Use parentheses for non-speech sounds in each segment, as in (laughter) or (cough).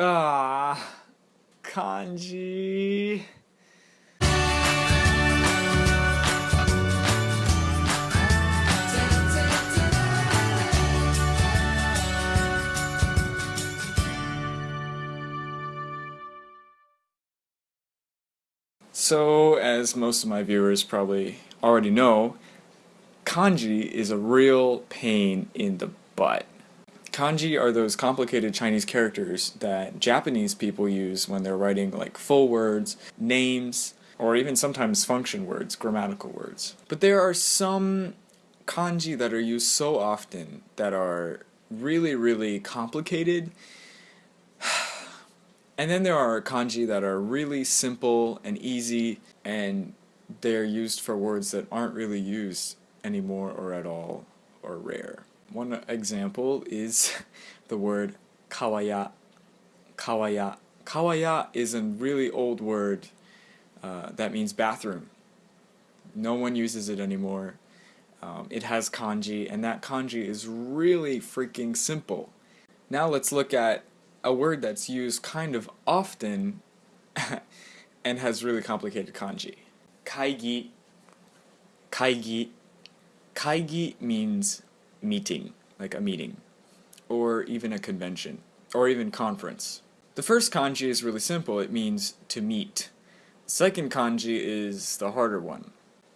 Ah, kanji. So, as most of my viewers probably already know, kanji is a real pain in the butt. Kanji are those complicated Chinese characters that Japanese people use when they're writing like full words, names, or even sometimes function words, grammatical words. But there are some kanji that are used so often that are really, really complicated. (sighs) And then there are kanji that are really simple and easy and they're used for words that aren't really used anymore or at all or rare. One example is (laughs) the word kawaya. Kawaya. Kawaya is a really old word uh, that means bathroom. No one uses it anymore. Um, it has kanji, and that kanji is really freaking simple. Now let's look at a word that's used kind of often (laughs) and has really complicated kanji. Kaigi. Kaigi. Kaigi means meeting, like a meeting, or even a convention, or even conference. The first kanji is really simple, it means to meet. The second kanji is the harder one.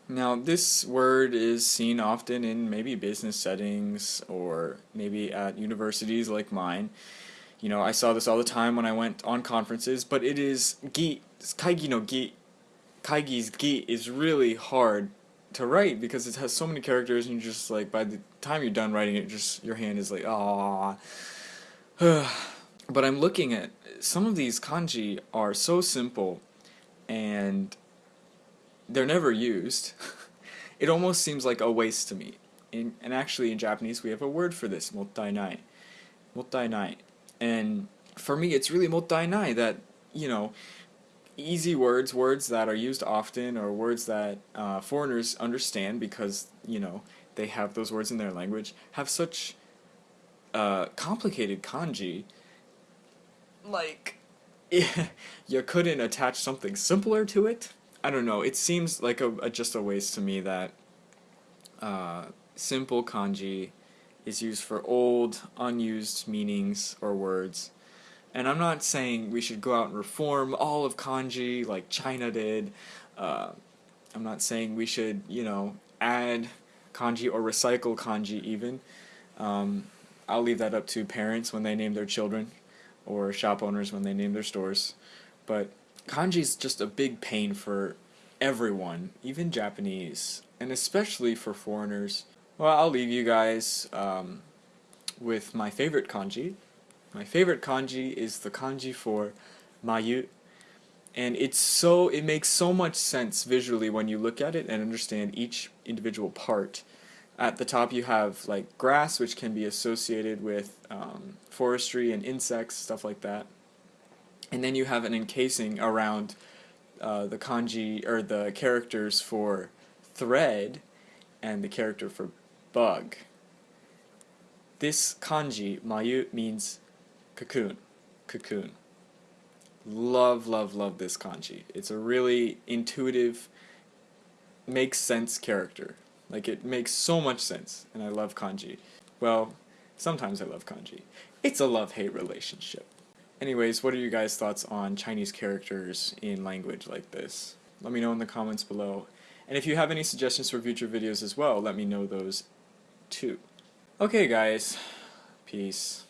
Now this word is seen often in maybe business settings or maybe at universities like mine. You know, I saw this all the time when I went on conferences, but it is gi, kaigi no gi. Kaigi's gi is really hard to write because it has so many characters and you're just like by the time you're done writing it just your hand is like ah (sighs) but I'm looking at some of these kanji are so simple and they're never used. (laughs) It almost seems like a waste to me. In, and actually in Japanese we have a word for this mottainai. Mottainai. And for me it's really mottainai that you know easy words, words that are used often, or words that uh, foreigners understand because, you know, they have those words in their language, have such uh, complicated kanji, like, (laughs) you couldn't attach something simpler to it? I don't know, it seems like a, a just a waste to me that uh, simple kanji is used for old, unused meanings or words, and I'm not saying we should go out and reform all of kanji like China did. Uh, I'm not saying we should, you know, add kanji or recycle kanji even. Um, I'll leave that up to parents when they name their children or shop owners when they name their stores. But kanji is just a big pain for everyone, even Japanese, and especially for foreigners. Well, I'll leave you guys um, with my favorite kanji, my favorite kanji is the kanji for mayu. And it's so, it makes so much sense visually when you look at it and understand each individual part. At the top you have like grass, which can be associated with um, forestry and insects, stuff like that. And then you have an encasing around uh, the kanji, or the characters for thread and the character for bug. This kanji, mayu, means Cocoon. Cocoon. Love, love, love this kanji. It's a really intuitive, makes sense character. Like, it makes so much sense, and I love kanji. Well, sometimes I love kanji. It's a love-hate relationship. Anyways, what are you guys' thoughts on Chinese characters in language like this? Let me know in the comments below. And if you have any suggestions for future videos as well, let me know those too. Okay guys, peace.